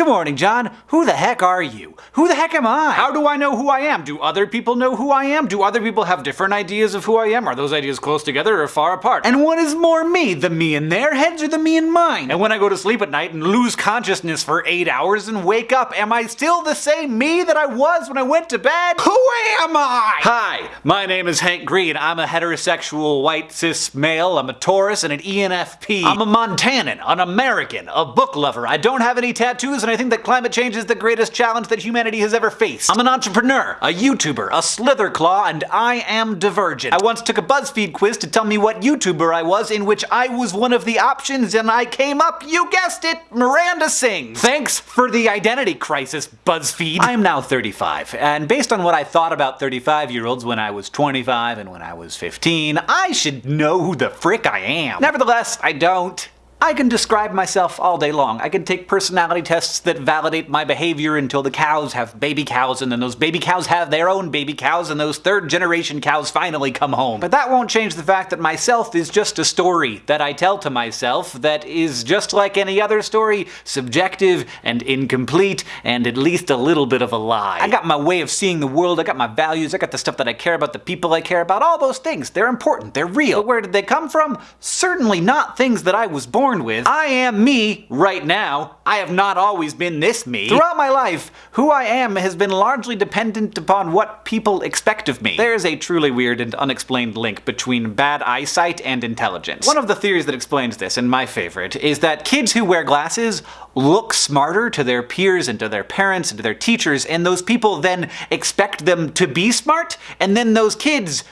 Good morning, John. Who the heck are you? Who the heck am I? How do I know who I am? Do other people know who I am? Do other people have different ideas of who I am? Are those ideas close together or far apart? And what is more me, the me in their heads or the me in mine? And when I go to sleep at night and lose consciousness for eight hours and wake up, am I still the same me that I was when I went to bed? Who am I? Hi, my name is Hank Green. I'm a heterosexual white cis male. I'm a Taurus and an ENFP. I'm a Montanan, an American, a book lover. I don't have any tattoos and I think that climate change is the greatest challenge that humanity has ever faced. I'm an entrepreneur, a YouTuber, a Slytherclaw, and I am divergent. I once took a BuzzFeed quiz to tell me what YouTuber I was, in which I was one of the options, and I came up, you guessed it, Miranda Sings. Thanks for the identity crisis, BuzzFeed. I am now 35, and based on what I thought about 35-year-olds when I was 25 and when I was 15, I should know who the frick I am. Nevertheless, I don't. I can describe myself all day long. I can take personality tests that validate my behavior until the cows have baby cows, and then those baby cows have their own baby cows, and those third generation cows finally come home. But that won't change the fact that myself is just a story that I tell to myself that is just like any other story, subjective and incomplete, and at least a little bit of a lie. I got my way of seeing the world, I got my values, I got the stuff that I care about, the people I care about, all those things. They're important, they're real. But where did they come from? Certainly not things that I was born born with. I am me right now. I have not always been this me. Throughout my life, who I am has been largely dependent upon what people expect of me. There is a truly weird and unexplained link between bad eyesight and intelligence. One of the theories that explains this, and my favorite, is that kids who wear glasses look smarter to their peers and to their parents and to their teachers, and those people then expect them to be smart, and then those kids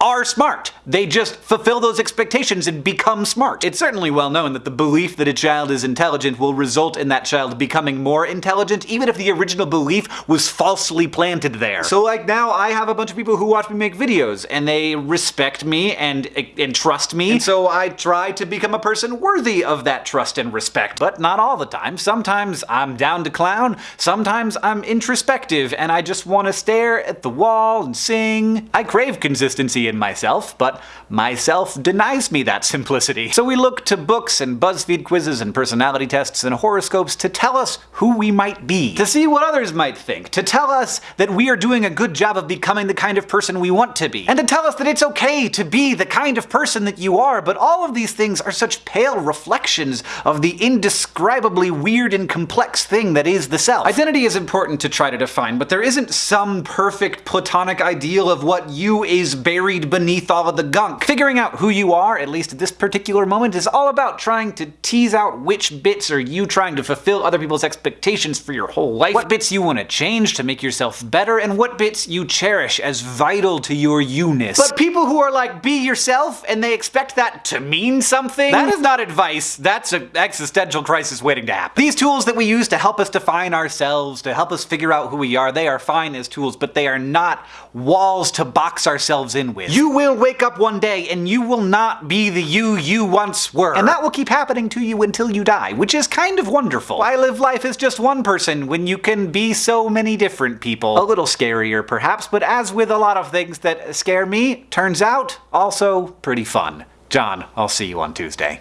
are smart. They just fulfill those expectations and become smart. It's certainly well known that the belief that a child is intelligent will result in that child becoming more intelligent, even if the original belief was falsely planted there. So like now I have a bunch of people who watch me make videos and they respect me and, and trust me, and so I try to become a person worthy of that trust and respect. But not all the time. Sometimes I'm down to clown, sometimes I'm introspective and I just want to stare at the wall and sing. I crave consistency in myself, but myself denies me that simplicity. So we look to books and BuzzFeed quizzes and personality tests and horoscopes to tell us who we might be, to see what others might think, to tell us that we are doing a good job of becoming the kind of person we want to be, and to tell us that it's okay to be the kind of person that you are, but all of these things are such pale reflections of the indescribably weird and complex thing that is the self. Identity is important to try to define, but there isn't some perfect platonic ideal of what you is buried buried beneath all of the gunk. Figuring out who you are, at least at this particular moment, is all about trying to tease out which bits are you trying to fulfill other people's expectations for your whole life, what bits you want to change to make yourself better, and what bits you cherish as vital to your you-ness. But people who are like, be yourself, and they expect that to mean something? That is not advice, that's an existential crisis waiting to happen. These tools that we use to help us define ourselves, to help us figure out who we are, they are fine as tools, but they are not walls to box ourselves in with. You will wake up one day and you will not be the you you once were. And that will keep happening to you until you die, which is kind of wonderful. Why live life as just one person when you can be so many different people? A little scarier perhaps, but as with a lot of things that scare me, turns out also pretty fun. John, I'll see you on Tuesday.